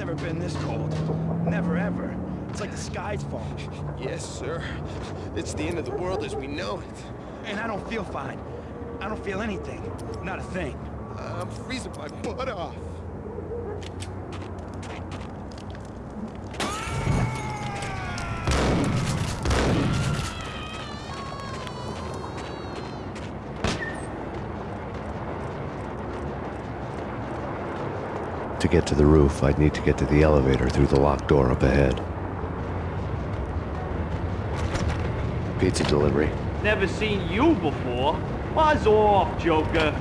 never been this cold. Never ever. It's like the sky's falling. Yes, sir. It's the end of the world as we know it. And I don't feel fine. I don't feel anything. Not a thing. I'm freezing my butt off. To get to the roof, I'd need to get to the elevator through the locked door up ahead. Pizza delivery. Never seen you before. Buzz off, Joker.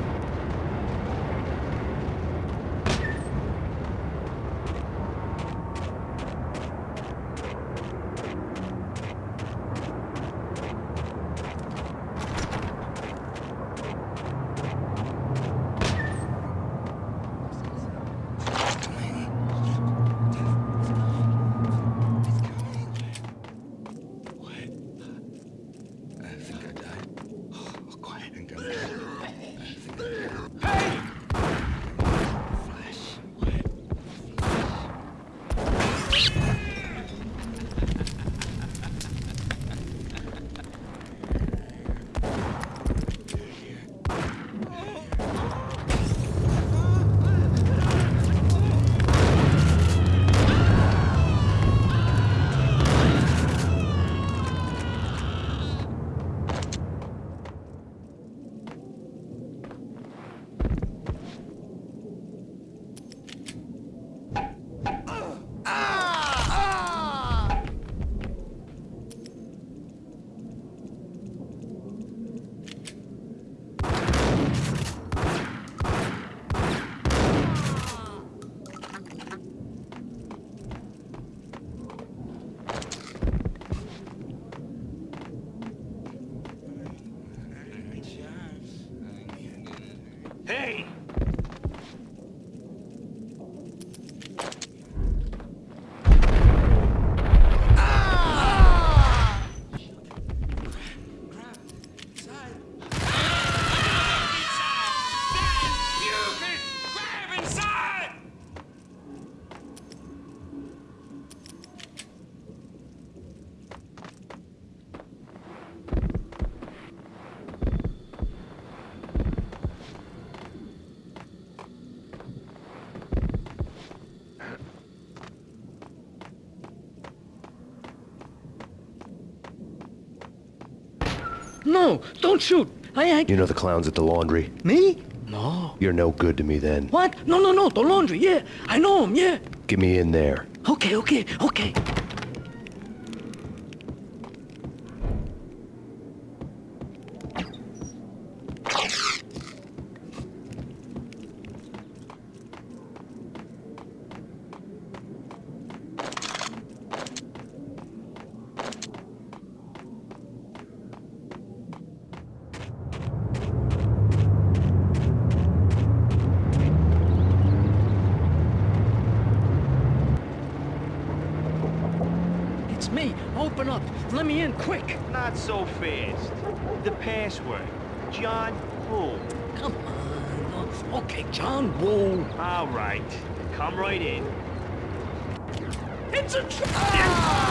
No, don't shoot. I, I... You know the clowns at the laundry? Me? No. You're no good to me then. What? No, no, no, the laundry, yeah. I know him, yeah. Get me in there. Okay, okay, okay. It's me. Open up. Let me in, quick. Not so fast. The password. John Woo. Come on. Okay, John Woo. All right. Come right in. It's a trap! Ah! Thank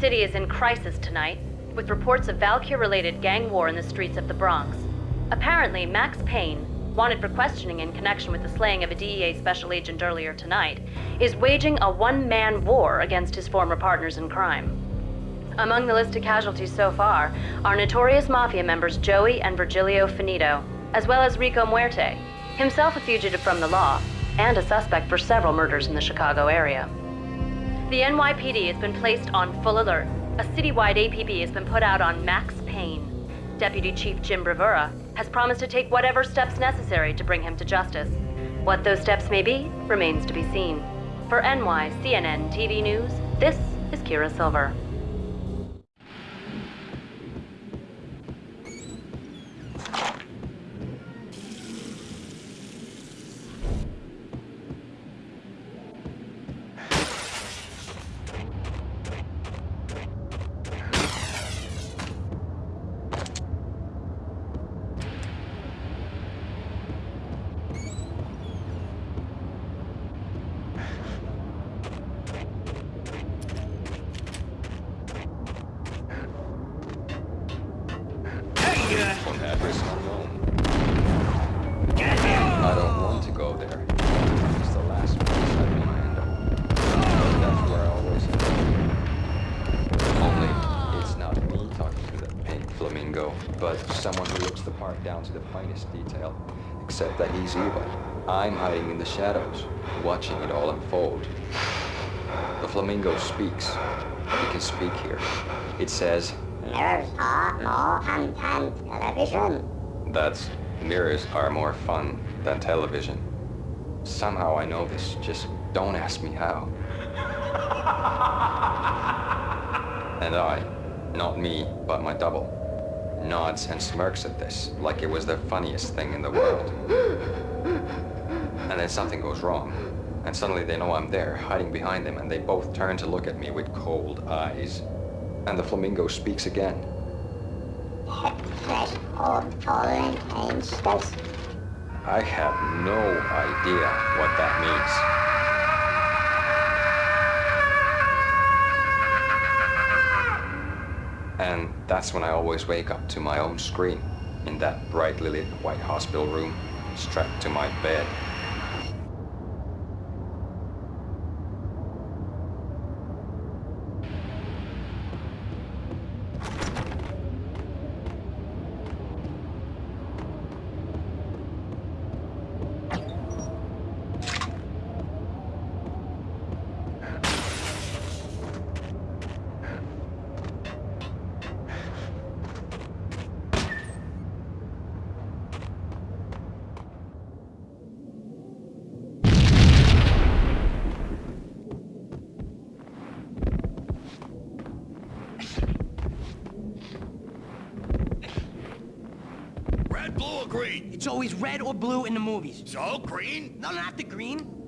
The city is in crisis tonight, with reports of Valkyr-related gang war in the streets of the Bronx. Apparently, Max Payne, wanted for questioning in connection with the slaying of a DEA special agent earlier tonight, is waging a one-man war against his former partners in crime. Among the list of casualties so far are notorious Mafia members Joey and Virgilio Finito, as well as Rico Muerte, himself a fugitive from the law, and a suspect for several murders in the Chicago area. The NYPD has been placed on full alert. A citywide APB has been put out on Max Payne. Deputy Chief Jim Bravura has promised to take whatever steps necessary to bring him to justice. What those steps may be remains to be seen. For NY CNN TV News, this is Kira Silver. Except that he's evil. I'm hiding in the shadows, watching it all unfold. The flamingo speaks. He can speak here. It says, Mirrors are more fun than television. That's mirrors are more fun than television. Somehow I know this, just don't ask me how. and I, not me, but my double, nods and smirks at this like it was the funniest thing in the world. And then something goes wrong, and suddenly they know I'm there, hiding behind them, and they both turn to look at me with cold eyes. And the flamingo speaks again. Head fresh old fallen angels. I have no idea what that means. That's when I always wake up to my own scream in that brightly lit white hospital room, strapped to my bed. Red, blue, or green? It's always red or blue movies. So, green? No, not the green.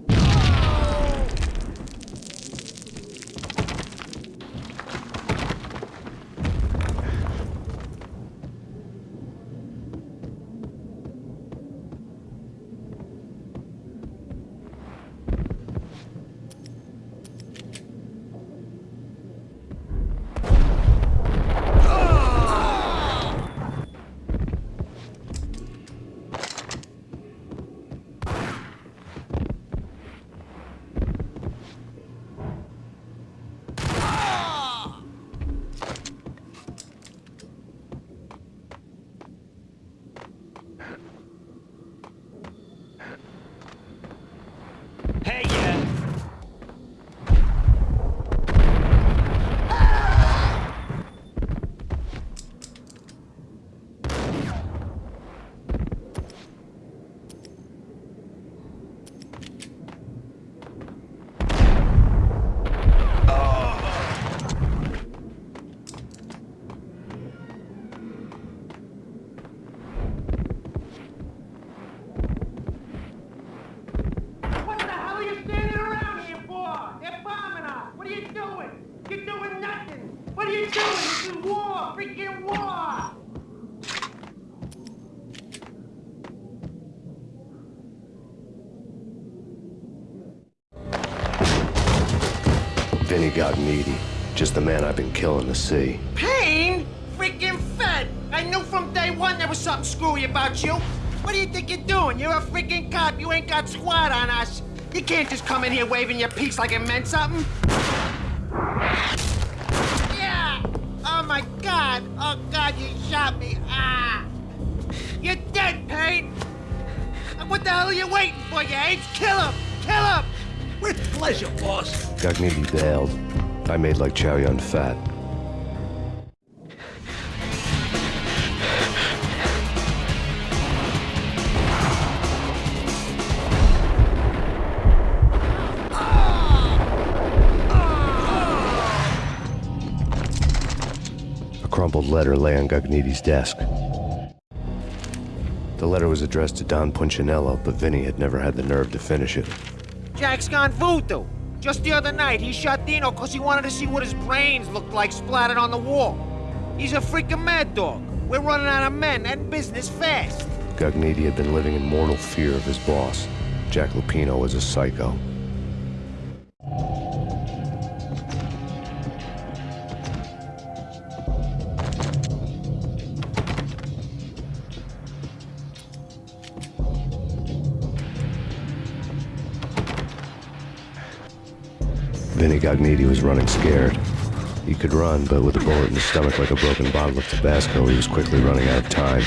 Got needy. Just the man I've been killing to see. Payne? Freaking fed! I knew from day one there was something screwy about you. What do you think you're doing? You're a freaking cop. You ain't got squat on us. You can't just come in here waving your piece like it meant something. Boss. Gognitti bailed. I made like Chow Yun Fat. A crumpled letter lay on Gognitti's desk. The letter was addressed to Don Punchinello, but Vinny had never had the nerve to finish it. Jack's gone voodoo. Just the other night, he shot Dino because he wanted to see what his brains looked like splattered on the wall. He's a freaking mad dog. We're running out of men and business fast. Gognitti had been living in mortal fear of his boss. Jack Lupino was a psycho. Vinny was running scared. He could run, but with a bullet in his stomach like a broken bottle of Tabasco, he was quickly running out of time.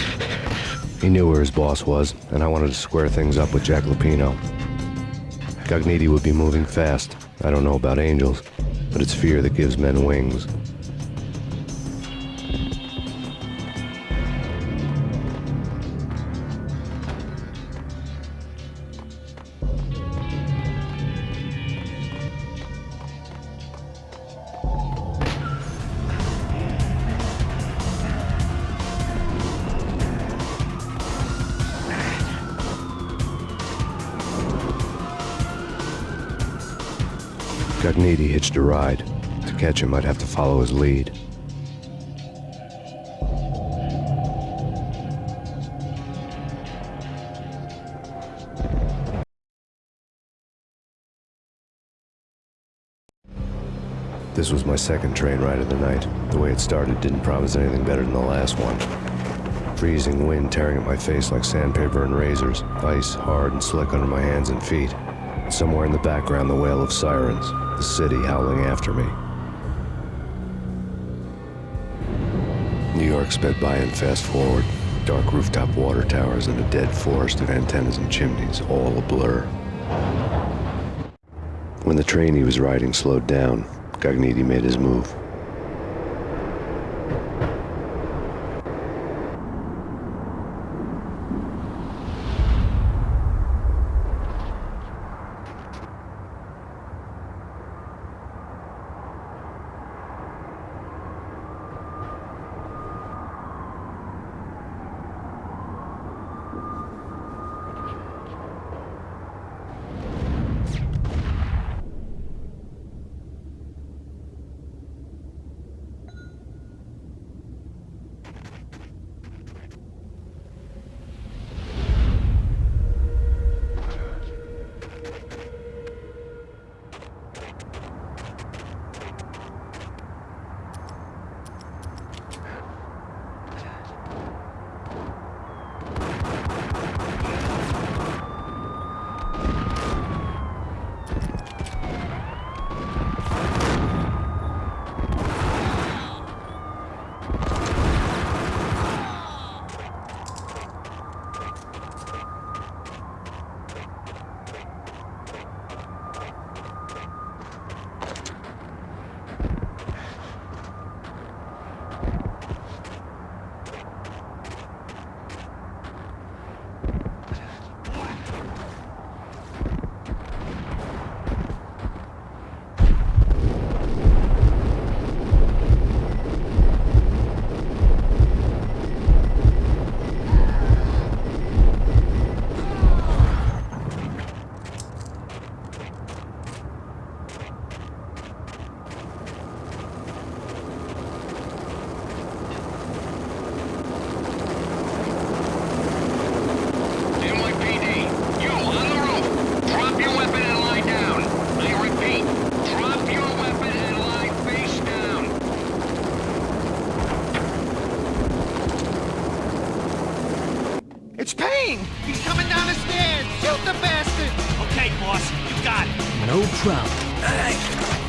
He knew where his boss was, and I wanted to square things up with Jack Lupino. Gognitti would be moving fast. I don't know about angels, but it's fear that gives men wings. Gognitti hitched a ride. To catch him, I'd have to follow his lead. This was my second train ride of the night. The way it started didn't promise anything better than the last one. Freezing wind tearing at my face like sandpaper and razors, ice hard and slick under my hands and feet. Somewhere in the background, the wail of sirens, the city howling after me. New York sped by in fast forward. Dark rooftop water towers and a dead forest of antennas and chimneys, all a blur. When the train he was riding slowed down, Gognitti made his move. Whole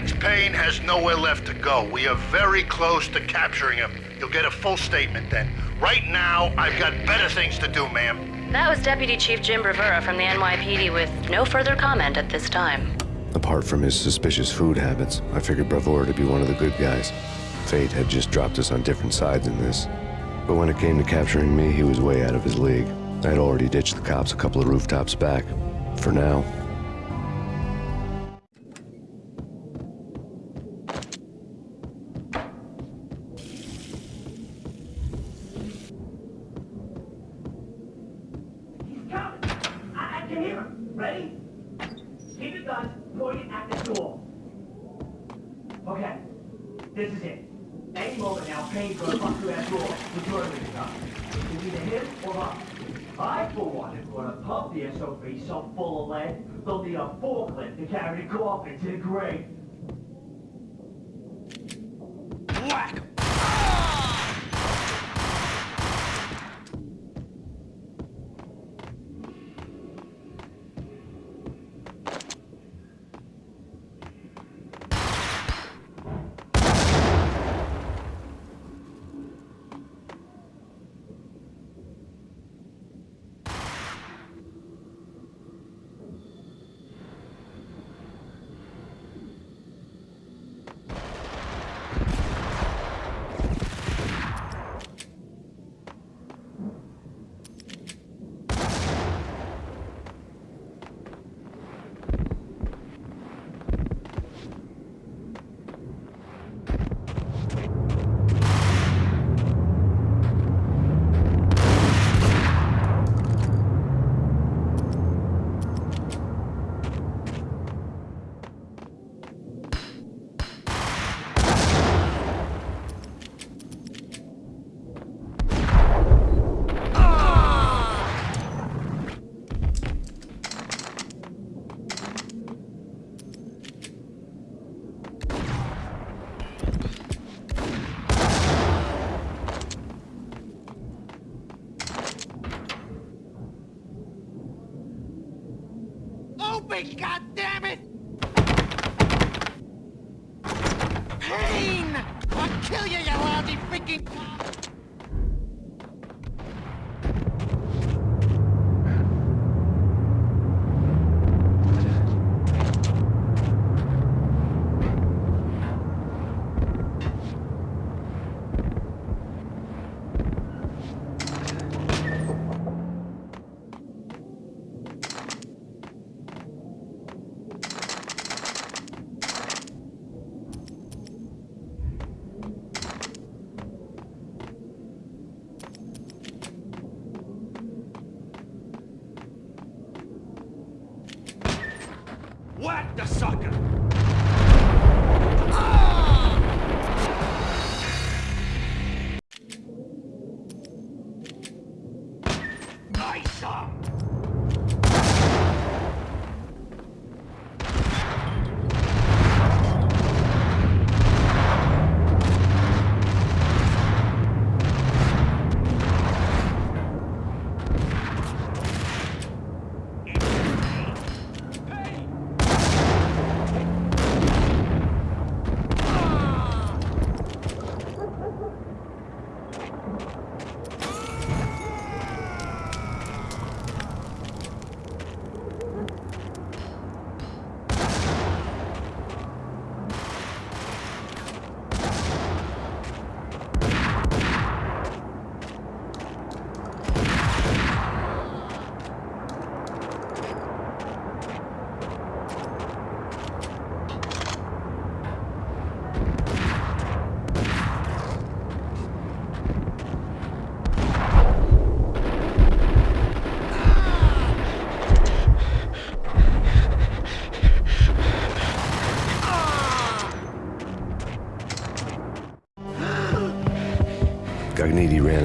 Max Payne has nowhere left to go. We are very close to capturing him. You'll get a full statement then. Right now, I've got better things to do, ma'am. That was Deputy Chief Jim Bravura from the NYPD with no further comment at this time. Apart from his suspicious food habits, I figured Bravura to be one of the good guys. Fate had just dropped us on different sides in this. But when it came to capturing me, he was way out of his league. I had already ditched the cops a couple of rooftops back. For now.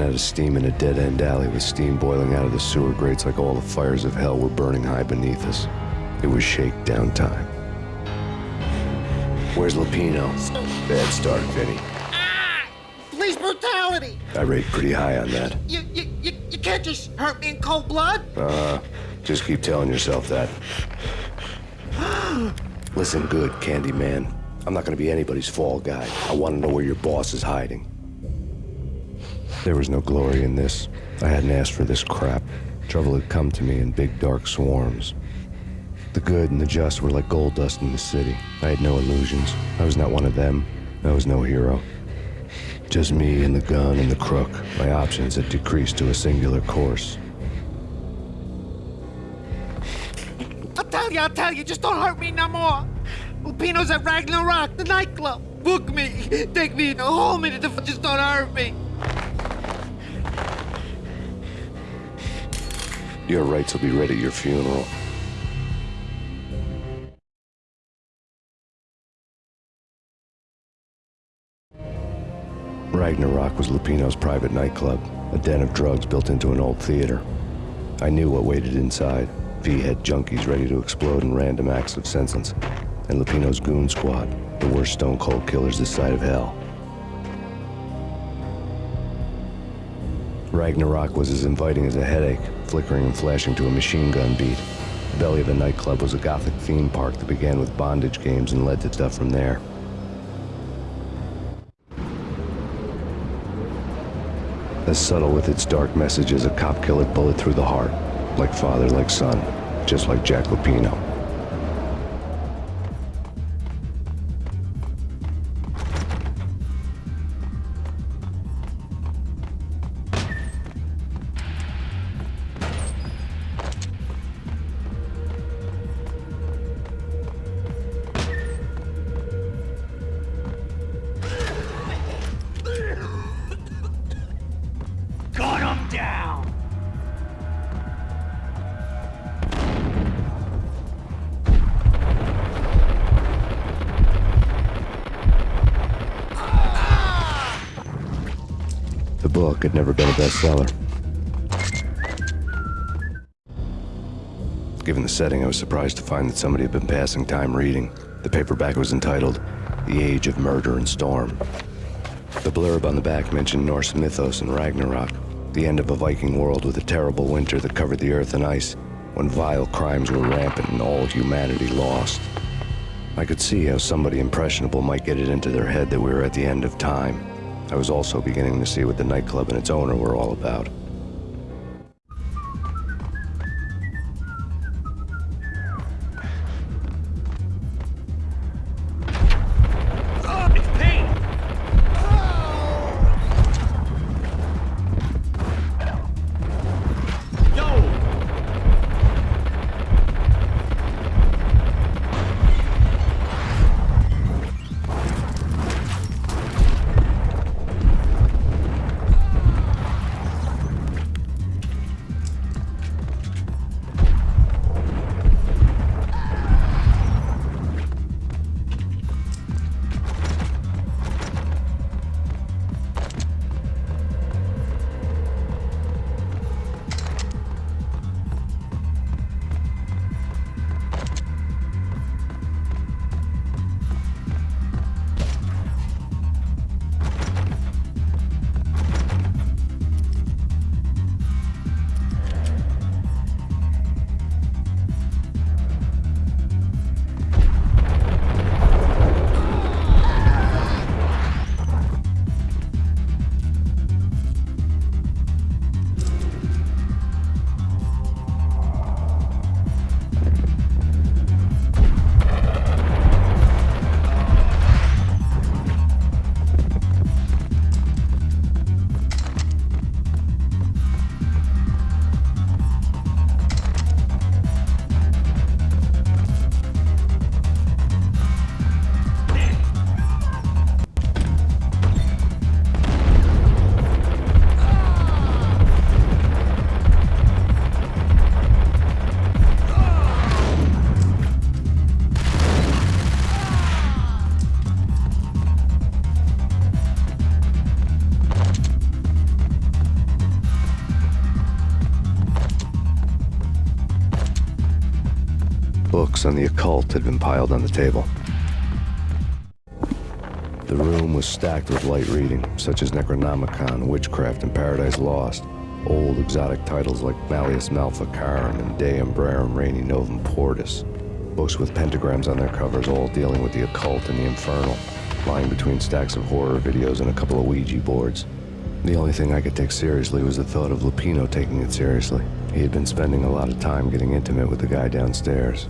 Out of steam in a dead-end alley with steam boiling out of the sewer grates like all the fires of hell were burning high beneath us. It was shakedown time. Where's Lupino? Bad start, Vinny. Ah! Police brutality! I rate pretty high on that. You, you, you, you can't just hurt me in cold blood! Uh, just keep telling yourself that. Listen good, Candyman. I'm not gonna be anybody's fall guy. I wanna know where your boss is hiding. There was no glory in this. I hadn't asked for this crap. Trouble had come to me in big dark swarms. The good and the just were like gold dust in the city. I had no illusions. I was not one of them. I was no hero. Just me and the gun and the crook. My options had decreased to a singular course. I'll tell you, I'll tell you, just don't hurt me no more. Lupino's at Ragnarok, the nightclub. Book me. Take me whole minute just don't hurt me. Your rights will be read at your funeral. Ragnarok was Lupino's private nightclub, a den of drugs built into an old theater. I knew what waited inside. V-head junkies ready to explode in random acts of sentence. And Lupino's goon squad, the worst stone cold killers this side of hell. Ragnarok was as inviting as a headache, flickering and flashing to a machine gun beat. The belly of the nightclub was a gothic theme park that began with bondage games and led to stuff from there. As subtle with its dark message as a cop killer bullet through the heart. Like father, like son. Just like Jack Lupino. Bestseller. Given the setting, I was surprised to find that somebody had been passing time reading. The paperback was entitled The Age of Murder and Storm. The blurb on the back mentioned Norse mythos and Ragnarok, the end of a Viking world with a terrible winter that covered the earth in ice, when vile crimes were rampant and all humanity lost. I could see how somebody impressionable might get it into their head that we were at the end of time. I was also beginning to see what the nightclub and its owner were all about. On the occult had been piled on the table. The room was stacked with light reading, such as Necronomicon, Witchcraft, and Paradise Lost. Old exotic titles like Malleus Maleficarum and De Umbrarum Regni Novem Portis. books with pentagrams on their covers, all dealing with the occult and the infernal, lying between stacks of horror videos and a couple of Ouija boards. The only thing I could take seriously was the thought of Lupino taking it seriously. He had been spending a lot of time getting intimate with the guy downstairs.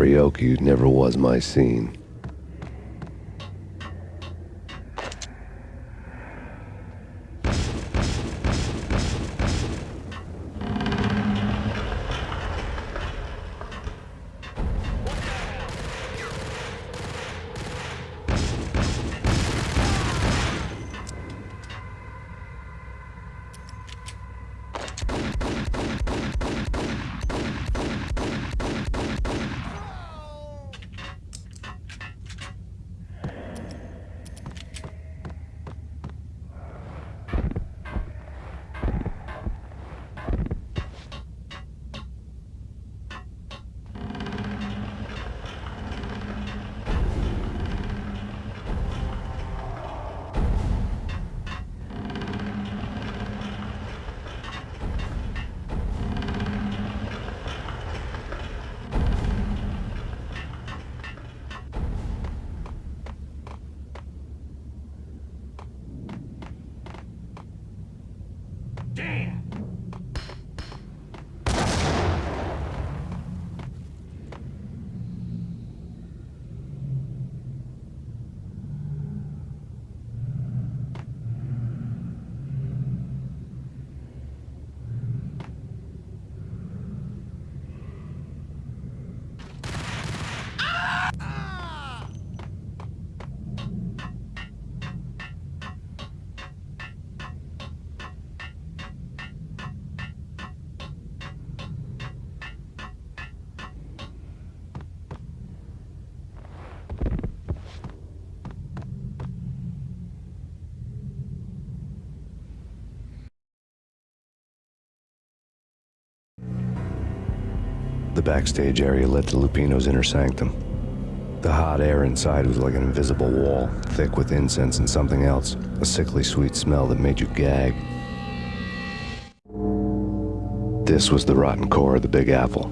Karaoke never was my scene. The backstage area led to Lupino's inner sanctum. The hot air inside was like an invisible wall, thick with incense and something else, a sickly sweet smell that made you gag. This was the rotten core of the Big Apple.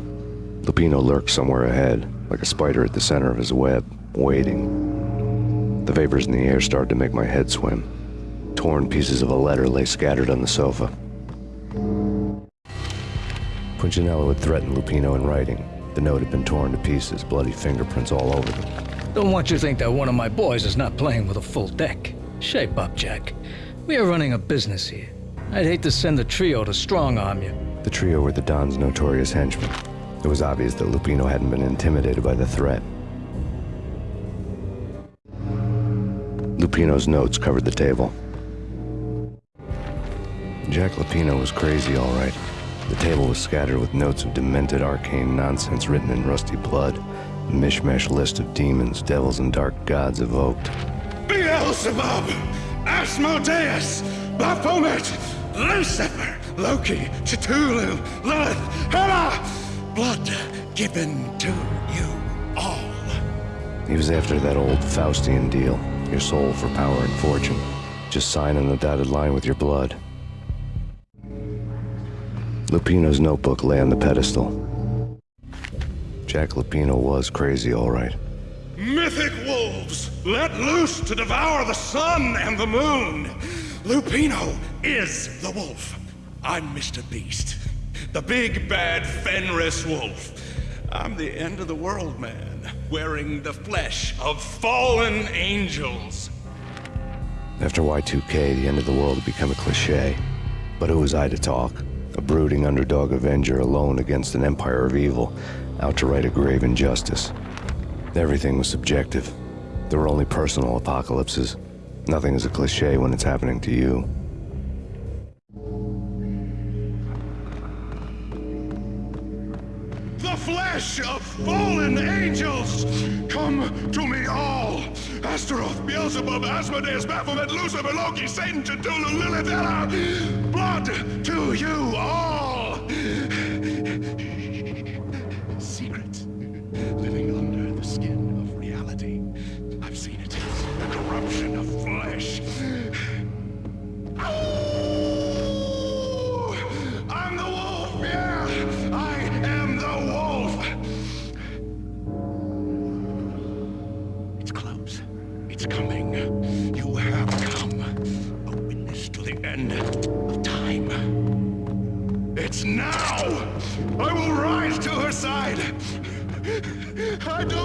Lupino lurked somewhere ahead, like a spider at the center of his web, waiting. The vapors in the air started to make my head swim. Torn pieces of a letter lay scattered on the sofa. Punchinello had threatened Lupino in writing. The note had been torn to pieces, bloody fingerprints all over them. Don't want you to think that one of my boys is not playing with a full deck. Shape up, Jack. We are running a business here. I'd hate to send the trio to strong-arm you. The trio were the Don's notorious henchmen. It was obvious that Lupino hadn't been intimidated by the threat. Lupino's notes covered the table. Jack Lupino was crazy, all right. The table was scattered with notes of demented arcane nonsense written in rusty blood. A mishmash list of demons, devils, and dark gods evoked. Beelzebub! Asmodeus! Baphomet! Lucifer! Loki! Cthulhu! Lilith! Hela! Blood given to you all. He was after that old Faustian deal. Your soul for power and fortune. Just sign on the dotted line with your blood. Lupino's notebook lay on the pedestal. Jack Lupino was crazy, all right. Mythic wolves, let loose to devour the sun and the moon. Lupino is the wolf. I'm Mr. Beast, the big bad Fenris wolf. I'm the end of the world man, wearing the flesh of fallen angels. After Y2K, the end of the world had become a cliche. But who was I to talk? A brooding underdog avenger alone against an empire of evil, out to right a grave injustice. Everything was subjective. There were only personal apocalypses. Nothing is a cliche when it's happening to you. The flesh of fallen angels! Come to me all! Astaroth, Beelzebub, Asmodeus, Baphomet, Lucifer, Loki, Satan, Cthulhu, Lilith, Hela! To you all! Secret. Living under the skin of reality. I've seen it. The corruption of flesh. I don't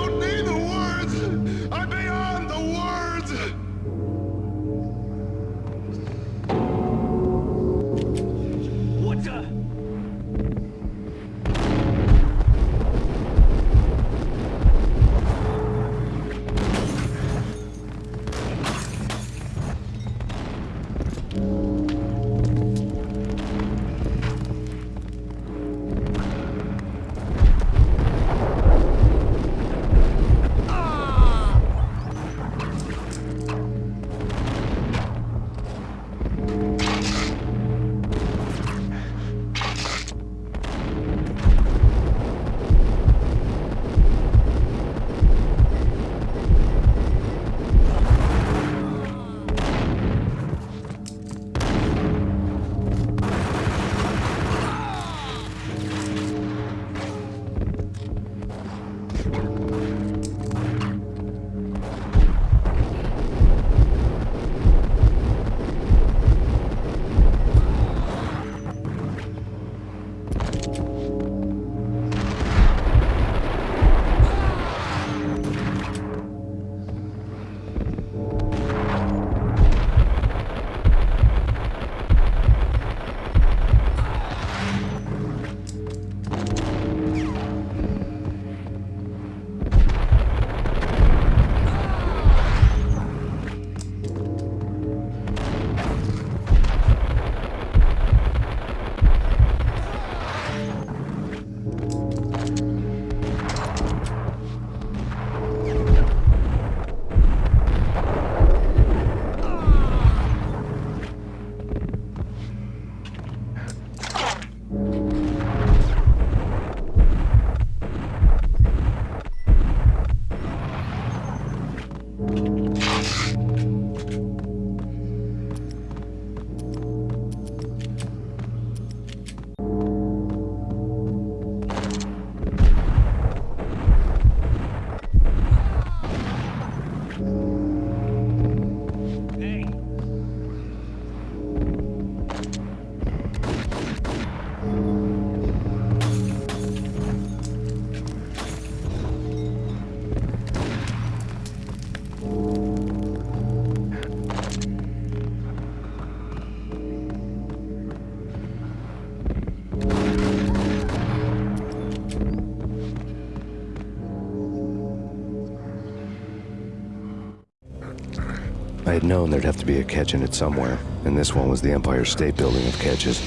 I had known there'd have to be a catch in it somewhere, and this one was the Empire State Building of catches.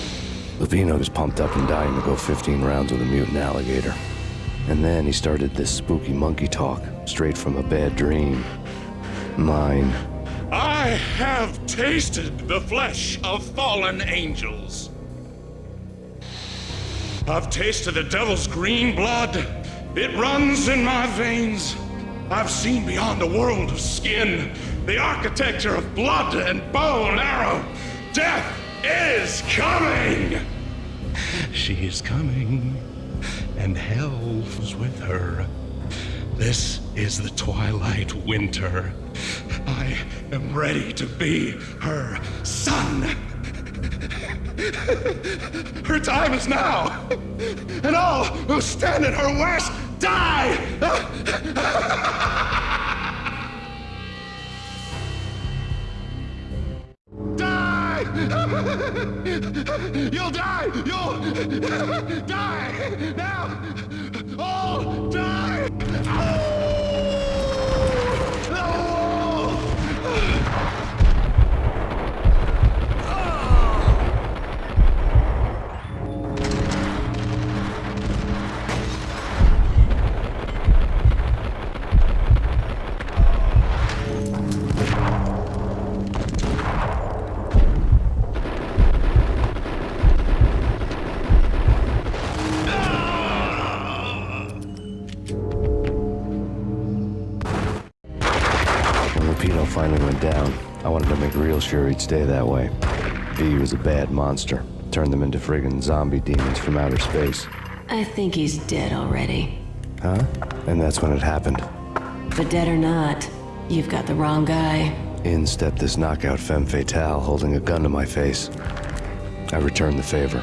Lupino was pumped up and dying to go 15 rounds with a mutant alligator. And then he started this spooky monkey talk, straight from a bad dream. Mine. I have tasted the flesh of fallen angels. I've tasted the devil's green blood. It runs in my veins. I've seen beyond the world of skin, the architecture of blood and bow and arrow. Death is coming! She is coming, and hell was with her. This is the twilight winter. I am ready to be her son. Her time is now, and all who stand in her way die! Die! You'll die! You'll die! he'd stay that way. V was a bad monster. Turned them into friggin' zombie demons from outer space. I think he's dead already. Huh? And that's when it happened. But dead or not, you've got the wrong guy. In stepped this knockout femme fatale holding a gun to my face. I returned the favor.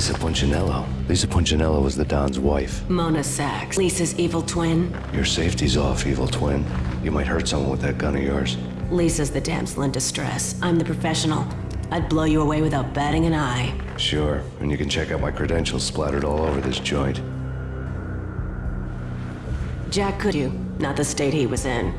Lisa Punchinello. Lisa Punchinello was the Don's wife. Mona Sax, Lisa's evil twin. Your safety's off, evil twin. You might hurt someone with that gun of yours. Lisa's the damsel in distress. I'm the professional. I'd blow you away without batting an eye. Sure, and you can check out my credentials splattered all over this joint. Jack could you, not the state he was in.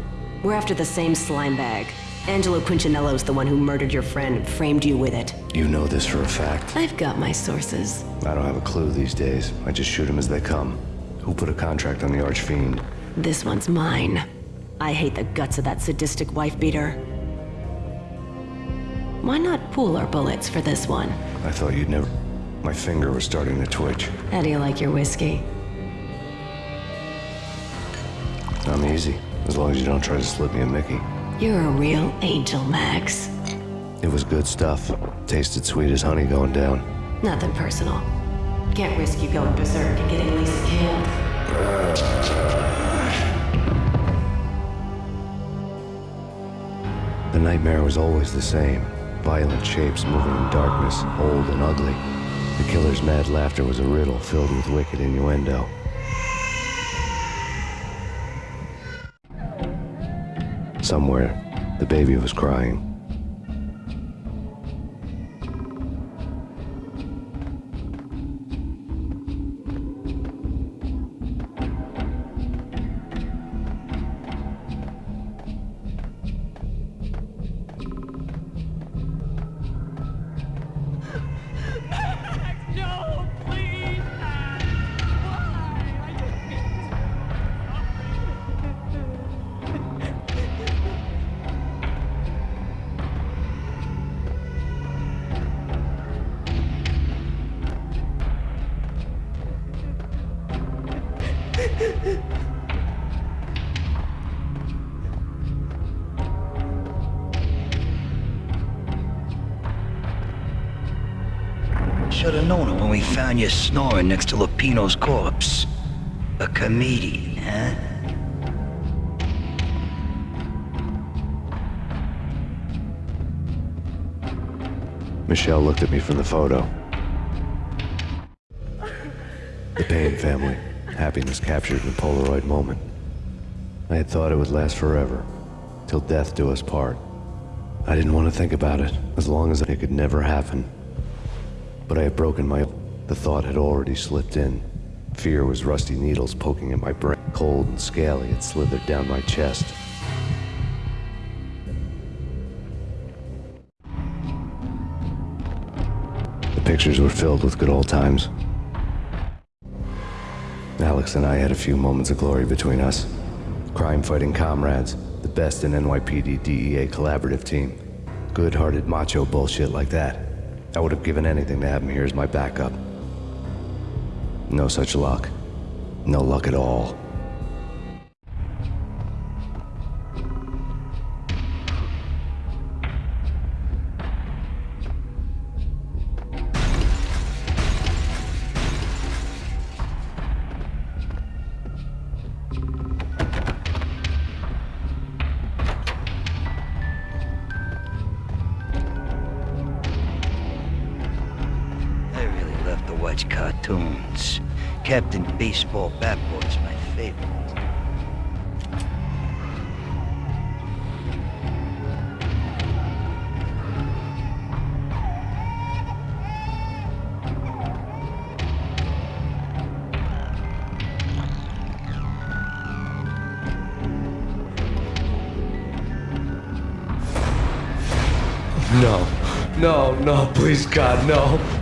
We're after the same slime bag. Angelo Punchinello's the one who murdered your friend and framed you with it. You know this for a fact. I've got my sources. I don't have a clue these days. I just shoot 'em as they come. Who put a contract on the Archfiend? This one's mine. I hate the guts of that sadistic wife beater. Why not pool our bullets for this one? I thought you'd never... My finger was starting to twitch. How do you like your whiskey? I'm easy, as long as you don't try to slip me a Mickey. You're a real angel, Max. It was good stuff. Tasted sweet as honey going down. Nothing personal. Can't risk you going berserk and getting Lisa killed. The nightmare was always the same. Violent shapes moving in darkness, old and ugly. The killer's mad laughter was a riddle filled with wicked innuendo. Somewhere, the baby was crying. Snoring next to Lupino's corpse. A comedian, huh? Michelle looked at me from the photo. The Payne family. Happiness captured in a Polaroid moment. I had thought it would last forever, till death do us part. I didn't want to think about it, as long as it could never happen. But I had broken my... The thought had already slipped in. Fear was rusty needles poking at my brain. Cold and scaly, it slithered down my chest. The pictures were filled with good old times. Alex and I had a few moments of glory between us. Crime-fighting comrades, the best in NYPD DEA collaborative team. Good-hearted macho bullshit like that. I would have given anything to have him here as my backup. No such luck. No luck at all. Cartoons. Captain Baseball Bat is my favorite. No. No, no, please, God, no.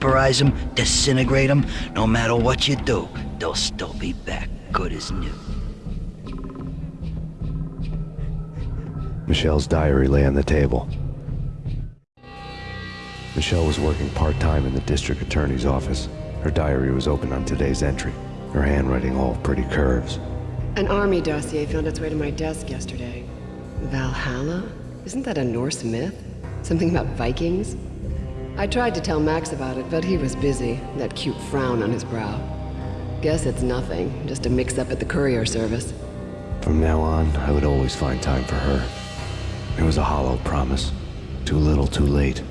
Vaporize them, disintegrate them. No matter what you do, they'll still be back good as new. Michelle's diary lay on the table. Michelle was working part-time in the district attorney's office. Her diary was open on today's entry, her handwriting all pretty curves. An army dossier found its way to my desk yesterday. Valhalla? Isn't that a Norse myth? Something about Vikings? I tried to tell Max about it, but he was busy, that cute frown on his brow. Guess it's nothing, just a mix-up at the courier service. From now on, I would always find time for her. It was a hollow promise. Too little, too late.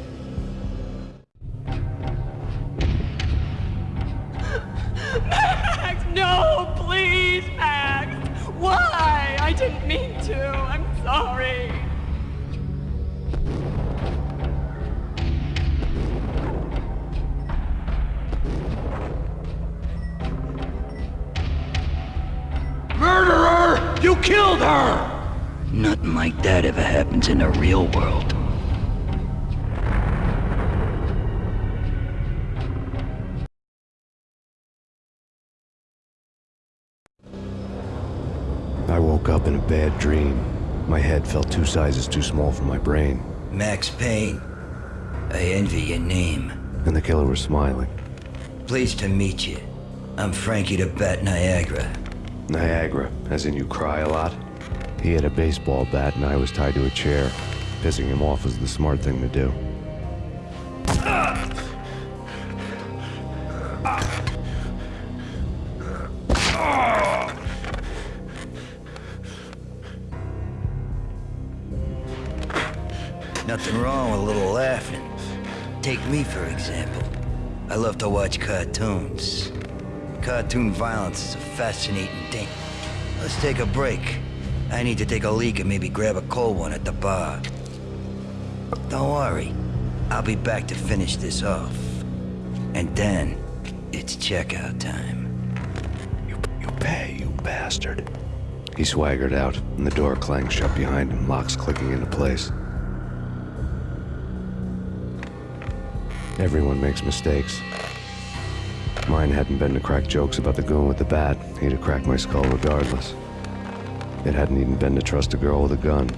Two sizes too small for my brain. Max Payne. I envy your name. And the killer was smiling. Pleased to meet you. I'm Frankie the Bat Niagara. Niagara, as in you cry a lot? He had a baseball bat and I was tied to a chair. Pissing him off was the smart thing to do. Cartoon violence is a fascinating thing. Let's take a break. I need to take a leak and maybe grab a cold one at the bar. Don't worry. I'll be back to finish this off. And then, it's checkout time. You, you pay, you bastard. He swaggered out, and the door clanged shut behind him, locks clicking into place. Everyone makes mistakes. Mine hadn't been to crack jokes about the goon with the bat. He'd have cracked my skull regardless. It hadn't even been to trust a girl with a gun.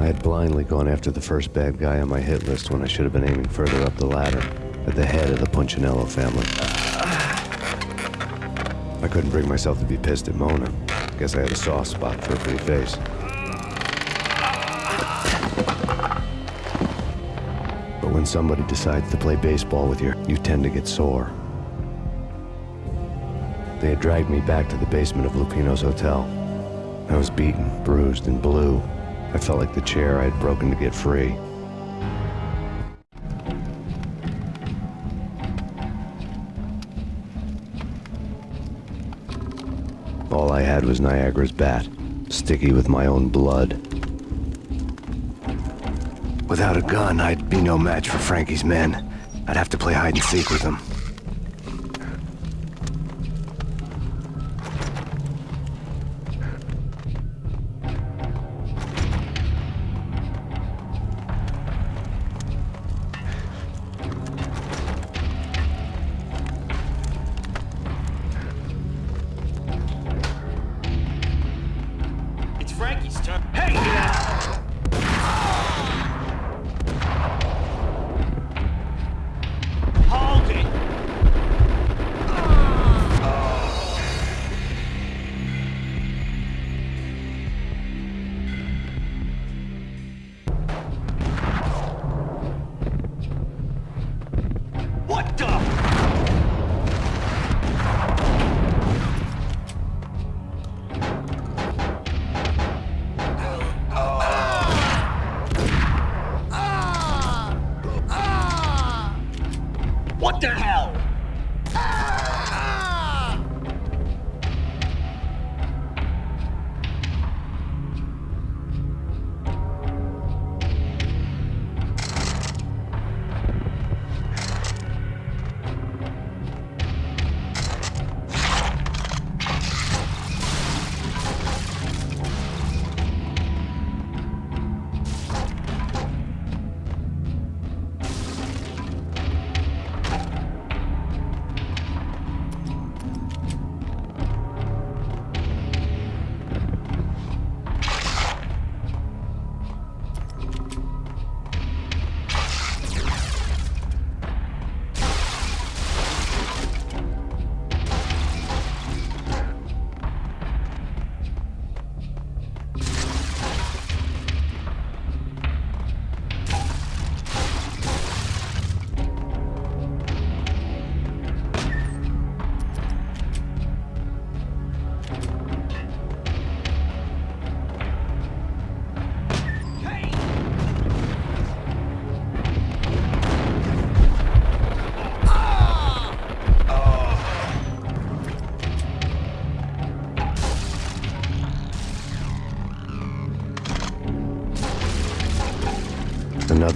I had blindly gone after the first bad guy on my hit list when I should have been aiming further up the ladder, at the head of the Punchinello family. I couldn't bring myself to be pissed at Mona. Guess I had a soft spot for a pretty face. When somebody decides to play baseball with you, you tend to get sore. They had dragged me back to the basement of Lupino's hotel. I was beaten, bruised, and blue. I felt like the chair I had broken to get free. All I had was Niagara's bat, sticky with my own blood. Without a gun, I'd be no match for Frankie's men. I'd have to play hide and seek with them.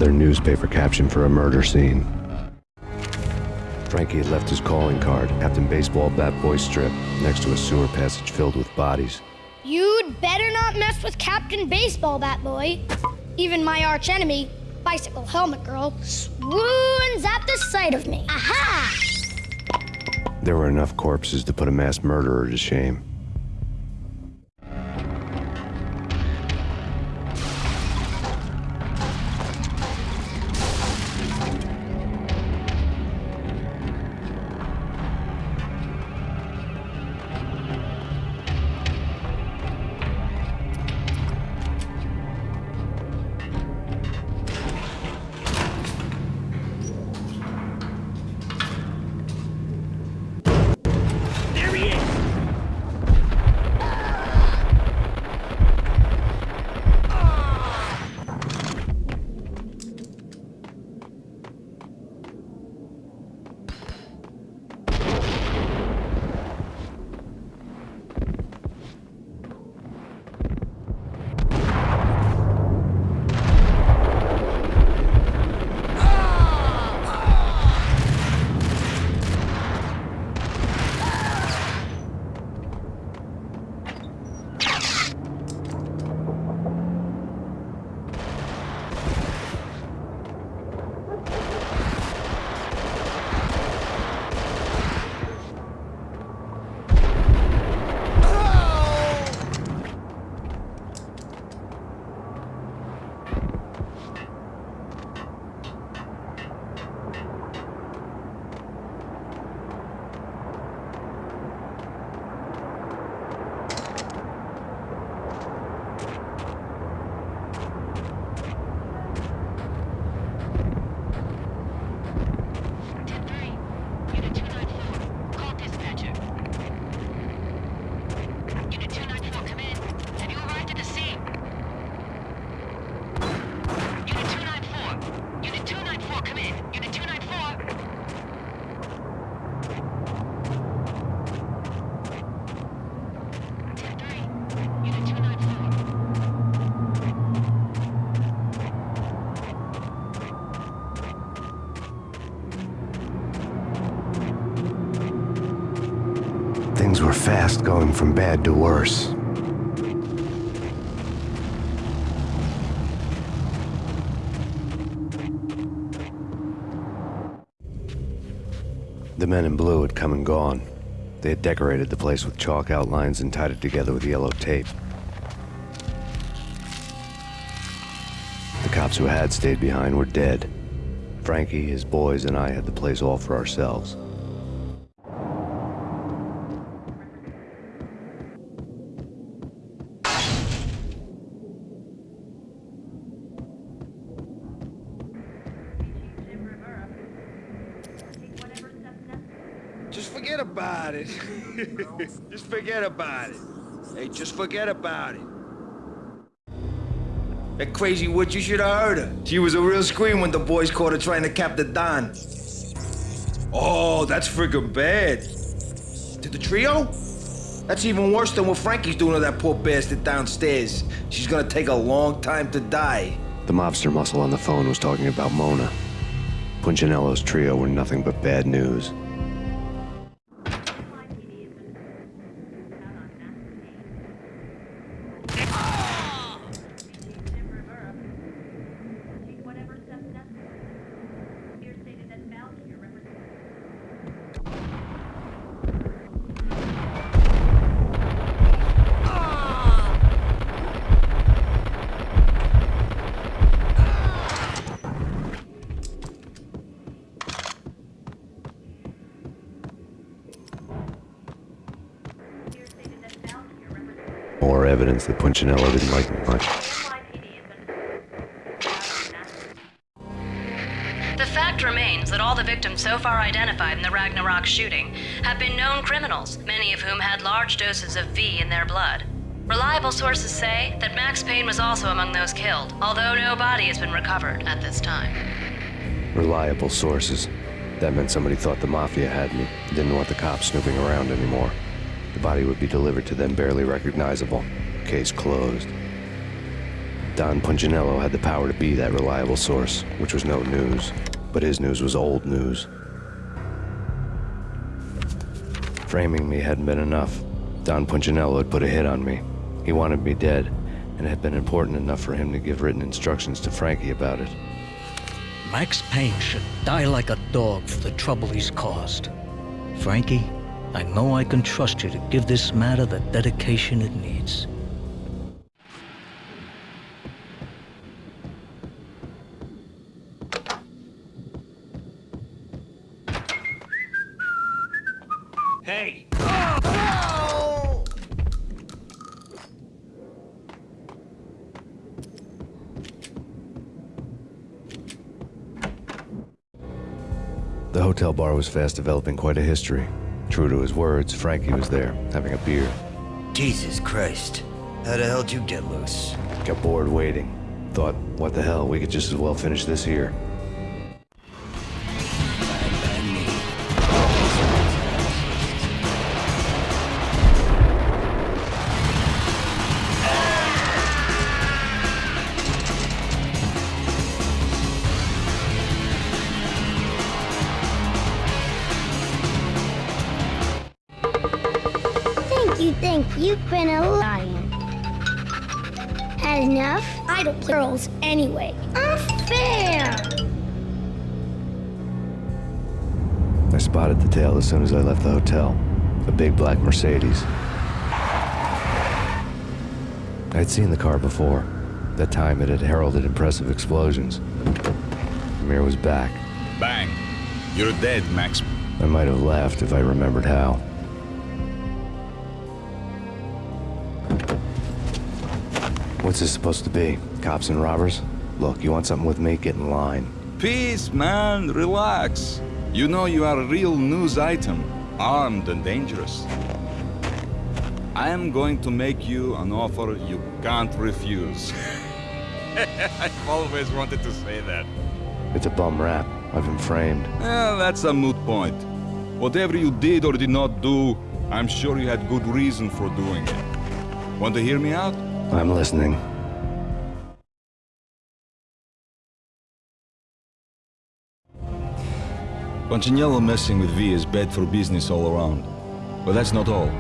Another newspaper caption for a murder scene. Frankie had left his calling card, Captain Baseball Bat Boy strip, next to a sewer passage filled with bodies. You'd better not mess with Captain Baseball Bat Boy. Even my arch enemy, Bicycle Helmet Girl, swoons at the sight of me. Aha! There were enough corpses to put a mass murderer to shame. From bad to worse. The men in blue had come and gone. They had decorated the place with chalk outlines and tied it together with yellow tape. The cops who had stayed behind were dead. Frankie, his boys, and I had the place all for ourselves. Forget about it. Hey, just forget about it. That crazy witch, you should have heard her. She was a real scream when the boys caught her trying to cap the Don. Oh, that's friggin' bad. To the trio? That's even worse than what Frankie's doing to that poor bastard downstairs. She's gonna take a long time to die. The mobster muscle on the phone was talking about Mona. Punchinello's trio were nothing but bad news. More evidence that Punchinello didn't like me much. The fact remains that all the victims so far identified in the Ragnarok shooting have been known criminals, many of whom had large doses of V in their blood. Reliable sources say that Max Payne was also among those killed, although no body has been recovered at this time. Reliable sources. That meant somebody thought the Mafia had me, didn't want the cops snooping around anymore. The body would be delivered to them barely recognizable. Case closed. Don Punchinello had the power to be that reliable source, which was no news. But his news was old news. Framing me hadn't been enough. Don Punchinello had put a hit on me. He wanted me dead, and it had been important enough for him to give written instructions to Frankie about it. Max Payne should die like a dog for the trouble he's caused. Frankie, I know I can trust you to give this matter the dedication it needs. The hotel bar was fast developing quite a history. True to his words, Frankie was there, having a beer. Jesus Christ. How the hell did you get loose? Got bored waiting. Thought, what the hell, we could just as well finish this here. Big black Mercedes. I'd seen the car before. That time it had heralded impressive explosions. Amir was back. Bang. You're dead, Max. I might have laughed if I remembered how. What's this supposed to be? Cops and robbers? Look, you want something with me? Get in line. Peace, man. Relax. You know you are a real news item, armed and dangerous. I am going to make you an offer you can't refuse. I've always wanted to say that. It's a bum rap. I've been framed. Eh, that's a moot point. Whatever you did or did not do, I'm sure you had good reason for doing it. Want to hear me out? I'm listening. Punchinello messing with V is bad for business all around. But that's not all.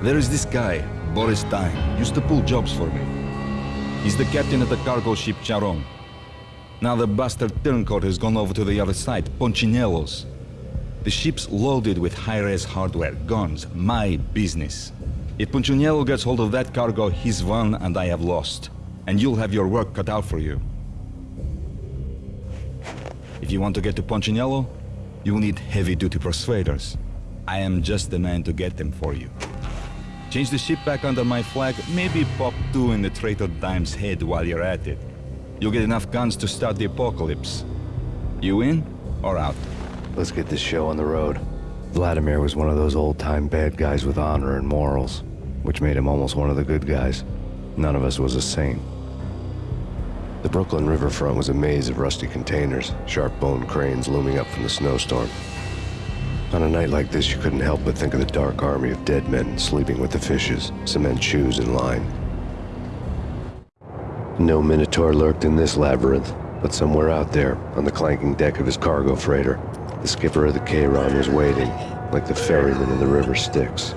There is this guy, Boris Dime, used to pull jobs for me. He's the captain of the cargo ship Charon. Now the bastard turncoat has gone over to the other side, Punchinello's. The ship's loaded with high-res hardware, guns, my business. If Punchinello gets hold of that cargo, he's won and I have lost. And you'll have your work cut out for you. If you want to get to Punchinello, you'll need heavy-duty persuaders. I am just the man to get them for you. Change the ship back under my flag, maybe pop two in the traitor Dime's head while you're at it. You'll get enough guns to start the apocalypse. You in or out? Let's get this show on the road. Vladimir was one of those old-time bad guys with honor and morals, which made him almost one of the good guys. None of us was a saint. The Brooklyn riverfront was a maze of rusty containers, sharp-boned cranes looming up from the snowstorm. On a night like this, you couldn't help but think of the dark army of dead men sleeping with the fishes, cement shoes in line. No Minotaur lurked in this labyrinth, but somewhere out there, on the clanking deck of his cargo freighter, the skipper of the Charon was waiting, like the ferryman in the river Styx.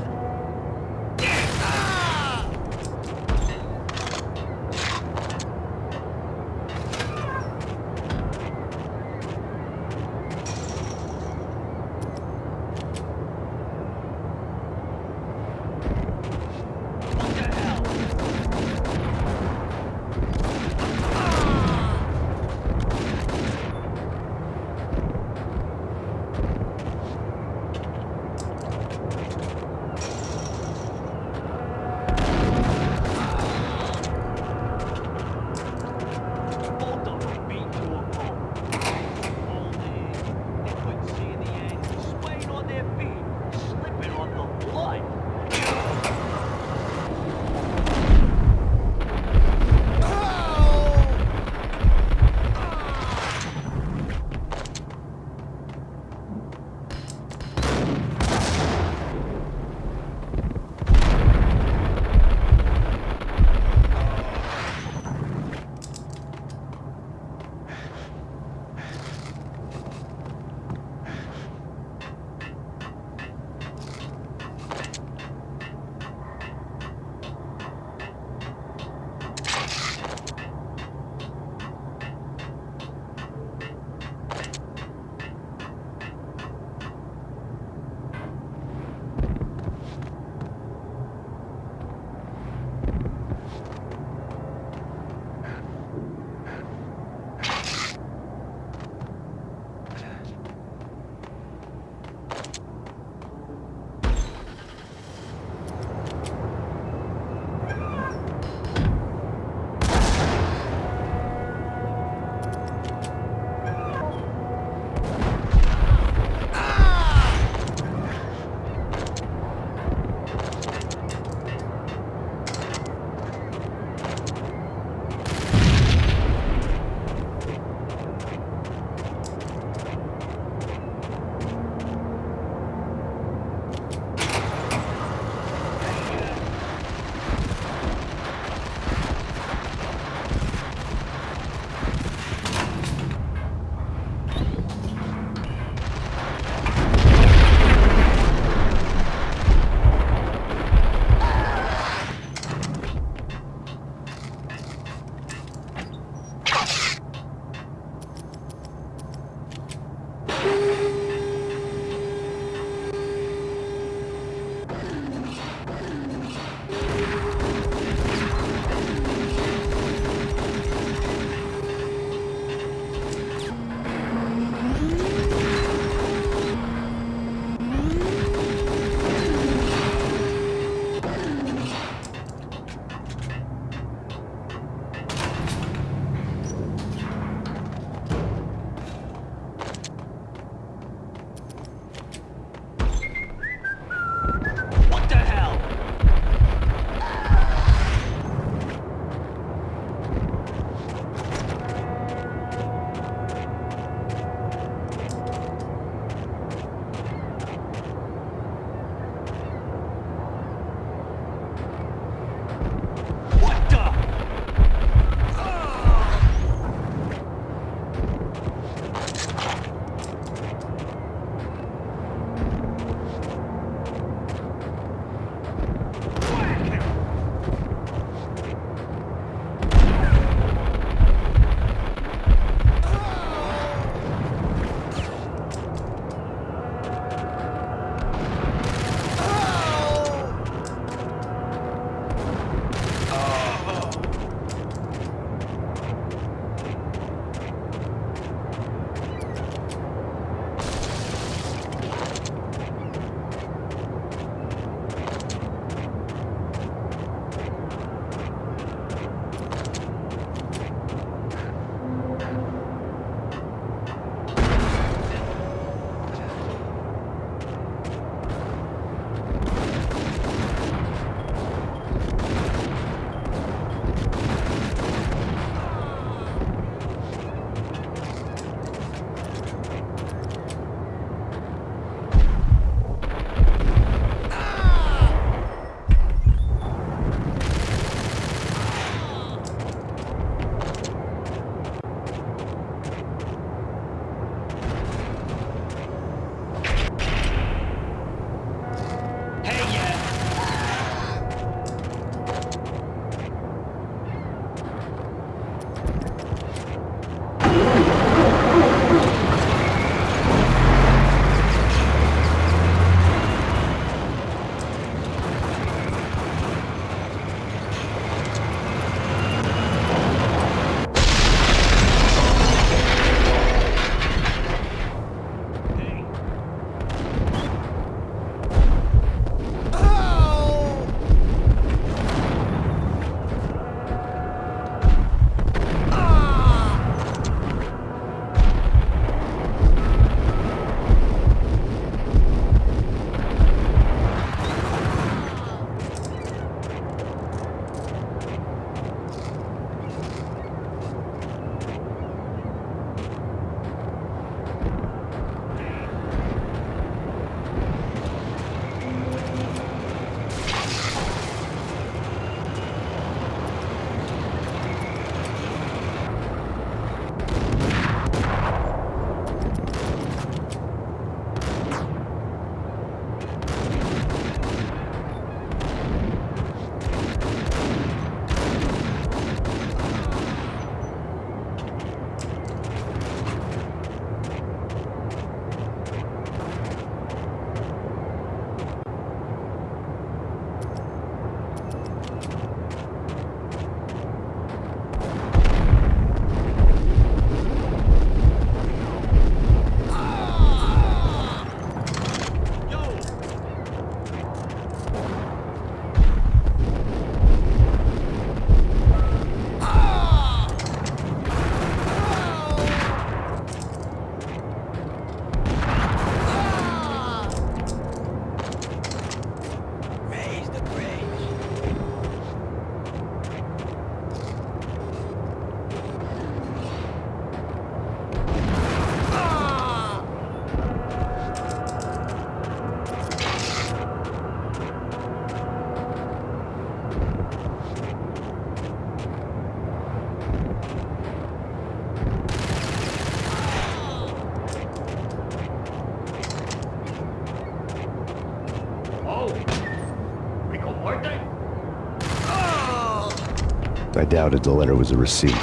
Doubted the letter was a receipt.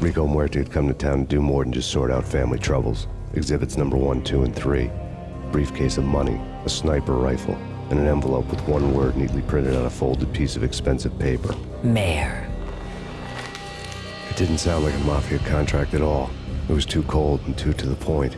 Rico Muerte had come to town to do more than just sort out family troubles. Exhibits number one, two, and three. Briefcase of money, a sniper rifle, and an envelope with one word neatly printed on a folded piece of expensive paper. Mayor. It didn't sound like a Mafia contract at all. It was too cold and too to the point.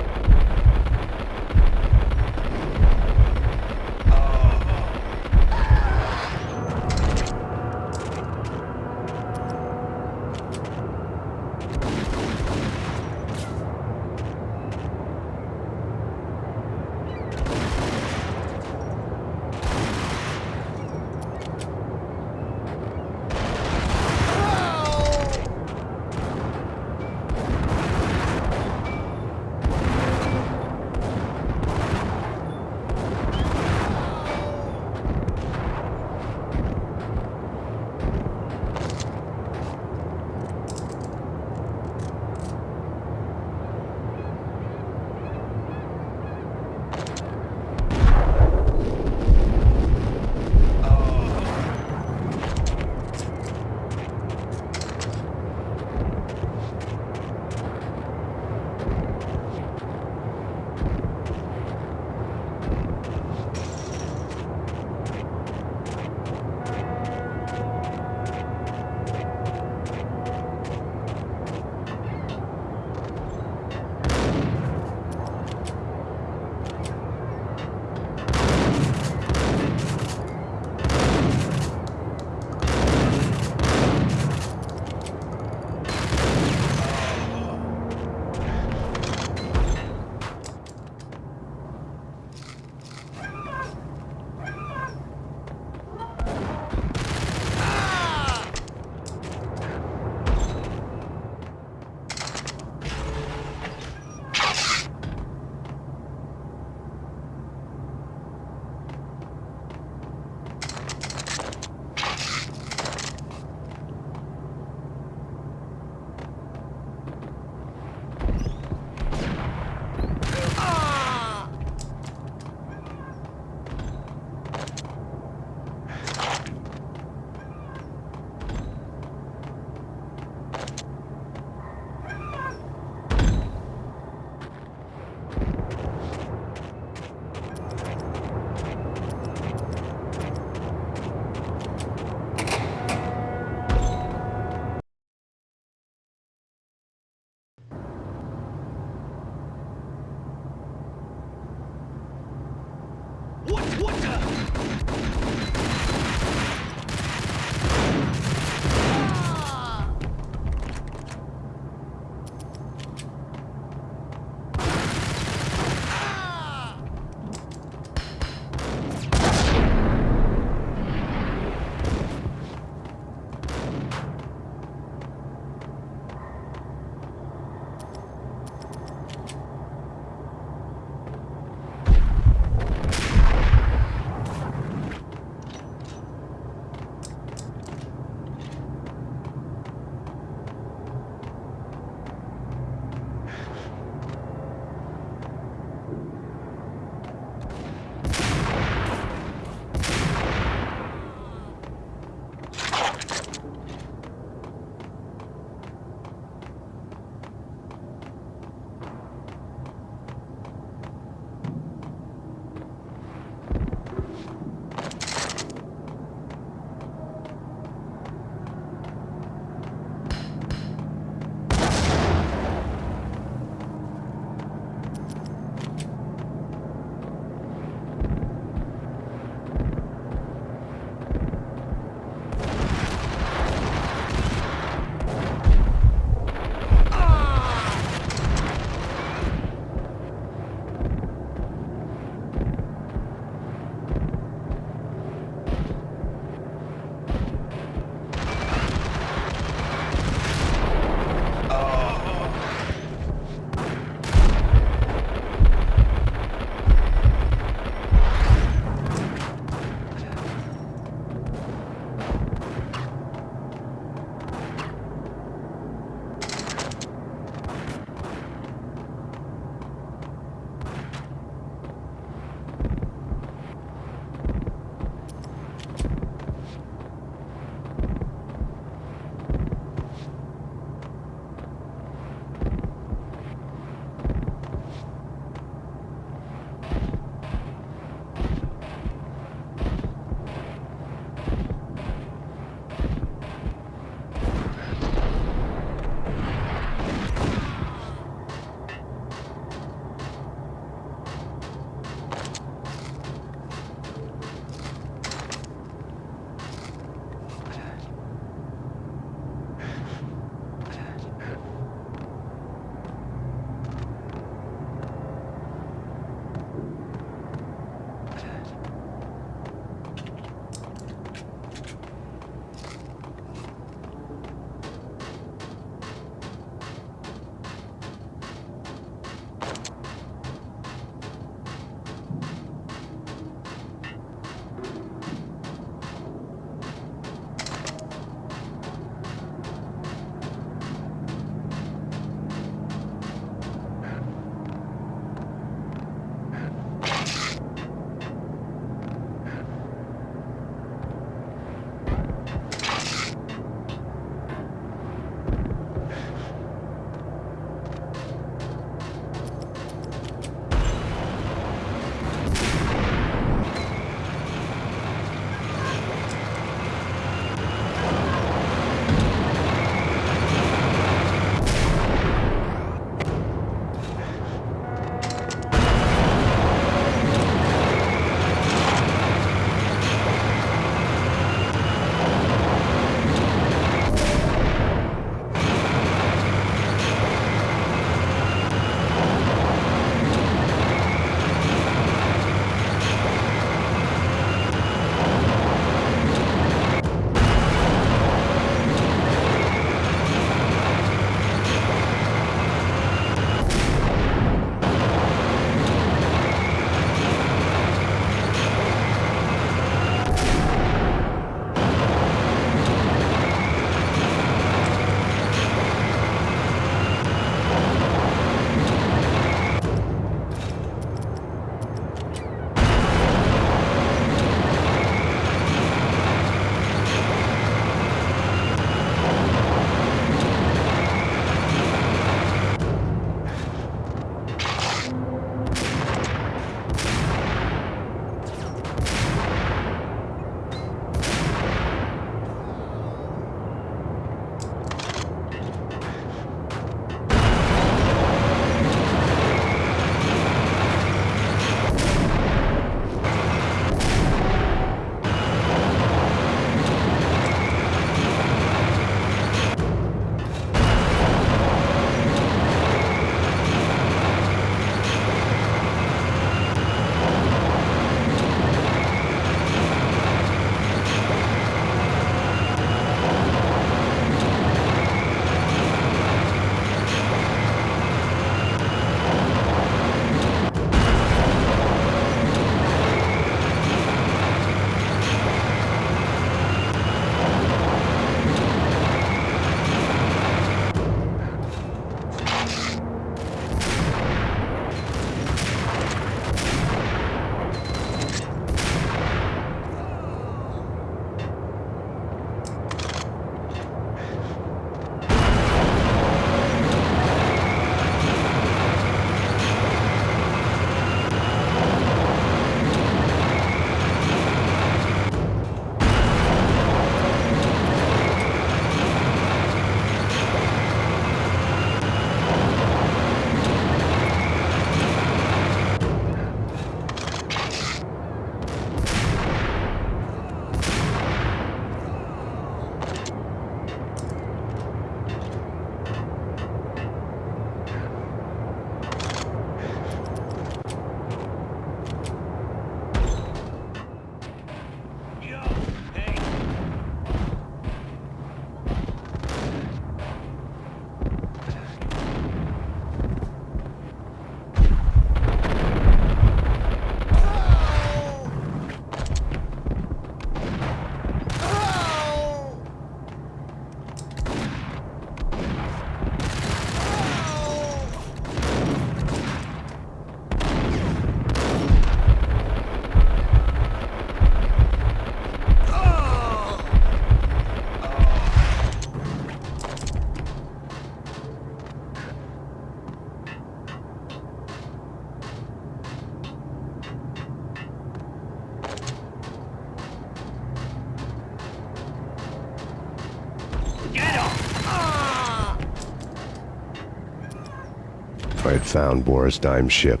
Found Boris Dime's ship.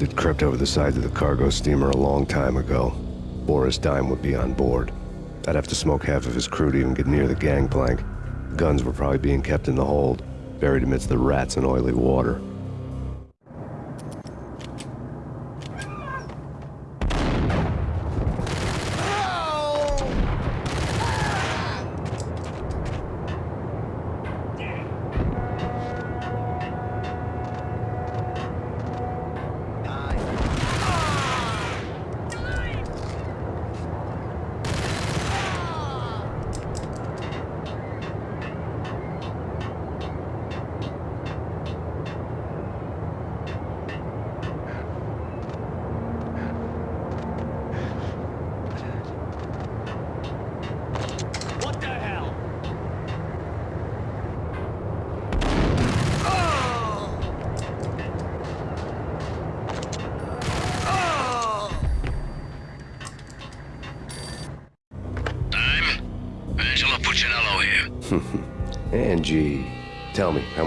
Had crept over the sides of the cargo steamer a long time ago. Boris Dime would be on board. I'd have to smoke half of his crew to even get near the gangplank. Guns were probably being kept in the hold, buried amidst the rats and oily water.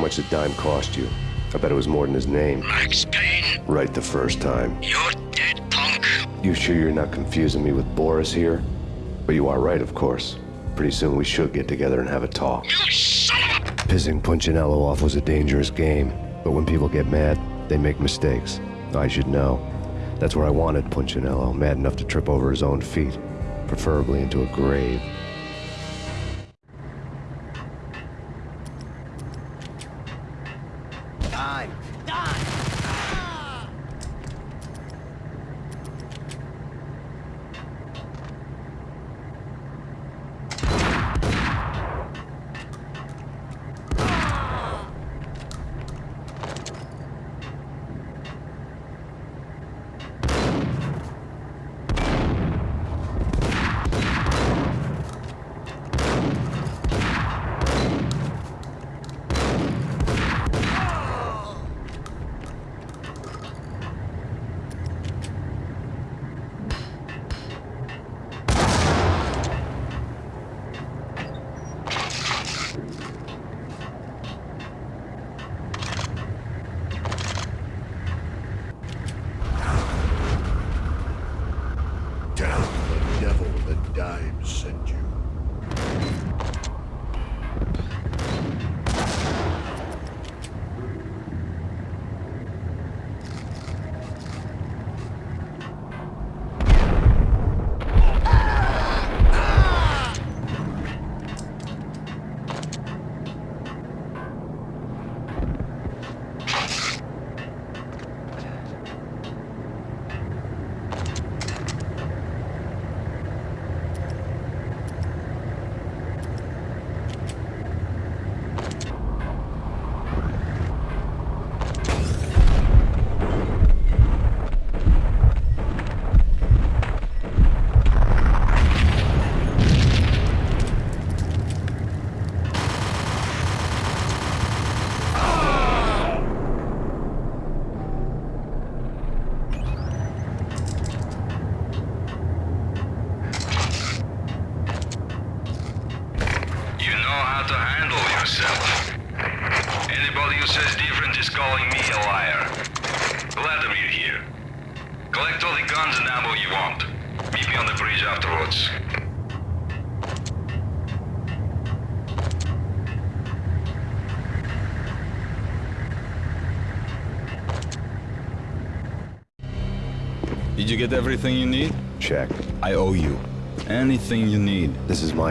Much did Dime cost you? I bet it was more than his name. Max Payne, Right the first time. you're dead, punk. You sure you're not confusing me with Boris here? But you are right, of course. Pretty soon we should get together and have a talk. Pissing Punchinello off was a dangerous game, but when people get mad, they make mistakes. I should know. That's where I wanted Punchinello, mad enough to trip over his own feet, preferably into a grave.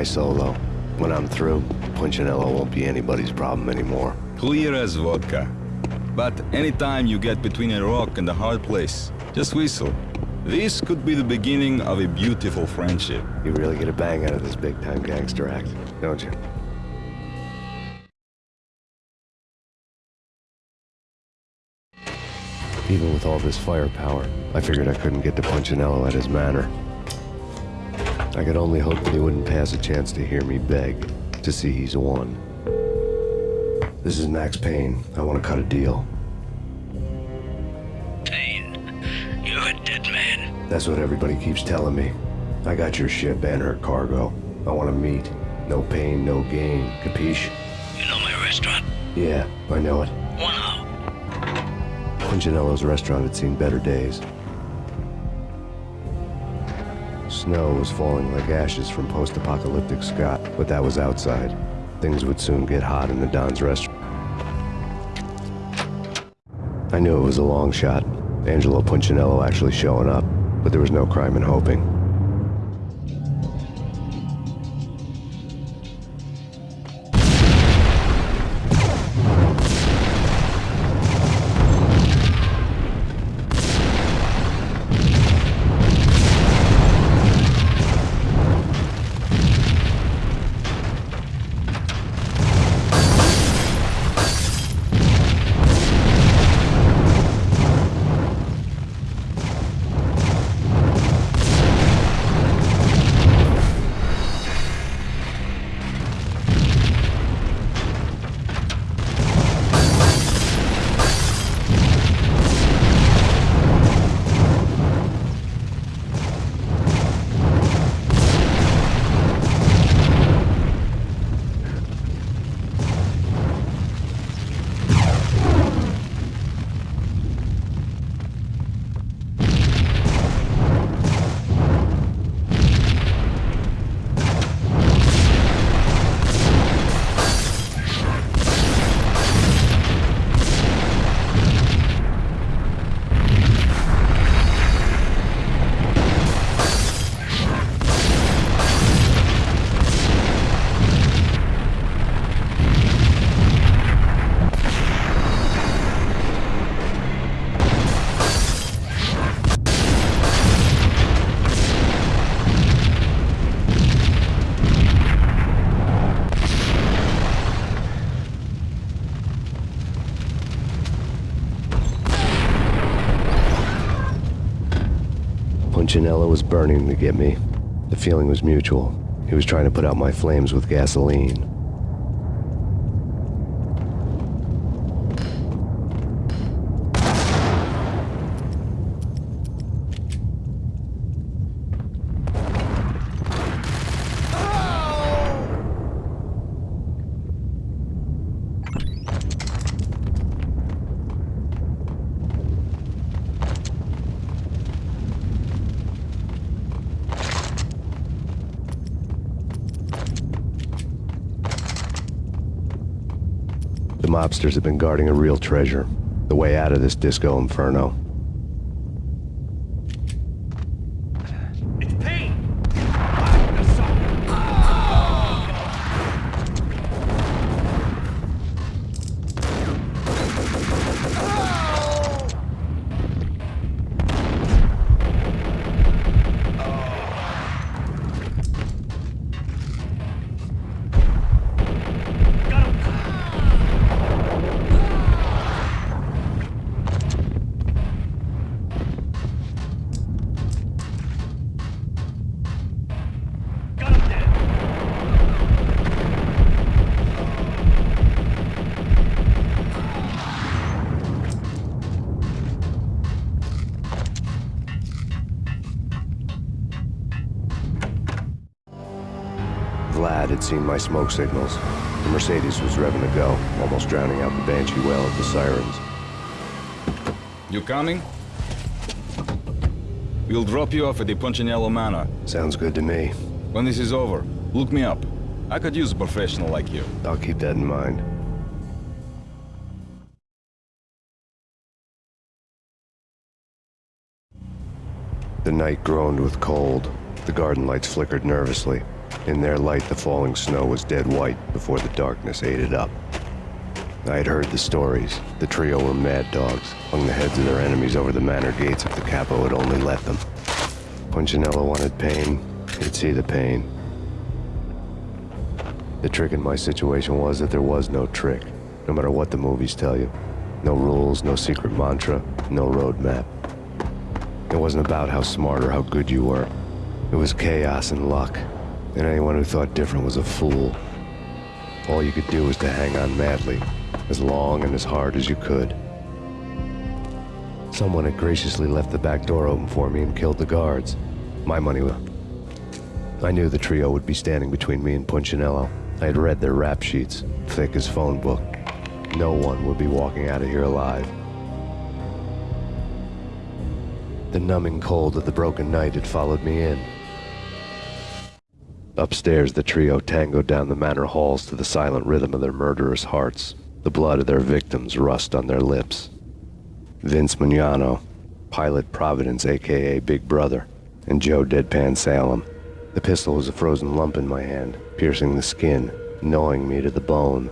Solo. When I'm through, Punchinello won't be anybody's problem anymore. Clear as vodka. But anytime you get between a rock and a hard place, just whistle. This could be the beginning of a beautiful friendship. You really get a bang out of this big-time gangster act, don't you? Even with all this firepower, I figured I couldn't get to Punchinello at his manor. I could only hope that he wouldn't pass a chance to hear me beg, to see he's won. This is Max Payne. I want to cut a deal. Payne, you're a dead man. That's what everybody keeps telling me. I got your ship and her cargo. I want to meet. No pain, no gain. Capiche? You know my restaurant? Yeah, I know it. One out. Punchinello's restaurant had seen better days. Snow was falling like ashes from post-apocalyptic Scott, but that was outside. Things would soon get hot in the Don's restaurant. I knew it was a long shot, Angelo Punchinello actually showing up, but there was no crime in hoping. Punchinello was burning to get me. The feeling was mutual. He was trying to put out my flames with gasoline. Mobsters have been guarding a real treasure. The way out of this disco inferno. My smoke signals. The Mercedes was revving to go, almost drowning out the Banshee wail of the sirens. You coming? We'll drop you off at the Punchinello Manor. Sounds good to me. When this is over, look me up. I could use a professional like you. I'll keep that in mind. The night groaned with cold. The garden lights flickered nervously. In their light, the falling snow was dead white before the darkness ate it up. I had heard the stories. The trio were mad dogs, hung the heads of their enemies over the manor gates if the capo had only let them. Punchinello wanted pain, he'd see the pain. The trick in my situation was that there was no trick, no matter what the movies tell you. No rules, no secret mantra, no roadmap. It wasn't about how smart or how good you were. It was chaos and luck, and anyone who thought different was a fool. All you could do was to hang on madly, as long and as hard as you could. Someone had graciously left the back door open for me and killed the guards. My money was... I knew the trio would be standing between me and Punchinello. I had read their rap sheets, thick as phone book. No one would be walking out of here alive. The numbing cold of the broken night had followed me in. Upstairs, the trio tangoed down the manor halls to the silent rhythm of their murderous hearts. The blood of their victims rust on their lips. Vince Mugnano, Pilot Provenzano, aka Big Brother, and Joe Deadpan Salem. The pistol was a frozen lump in my hand, piercing the skin, gnawing me to the bone.